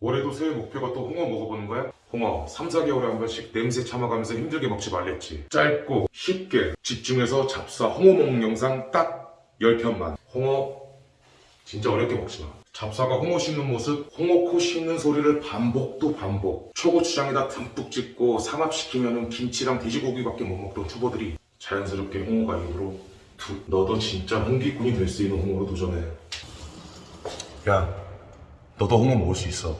올해도 새해 목표가 또 홍어 먹어보는 거야? 홍어 3, 4개월에 한 번씩 냄새 참아가면서 힘들게 먹지 말랬지. 짧고 쉽게 집중해서 잡사 홍어 먹는 영상 딱 10편만. 홍어 진짜 어렵게 먹지 마. 잡사가 홍어 씹는 모습 홍어 코 씹는 소리를 반복도 반복. 초고추장에다 듬뿍 찍고 삼합시키면 김치랑 돼지고기밖에 못 먹던 초보들이 자연스럽게 홍어가 입으로 두, 너도 진짜 홍기꾼이 될 수 있는 홍어로 도전해. 야 너도 홍어 먹을 수 있어.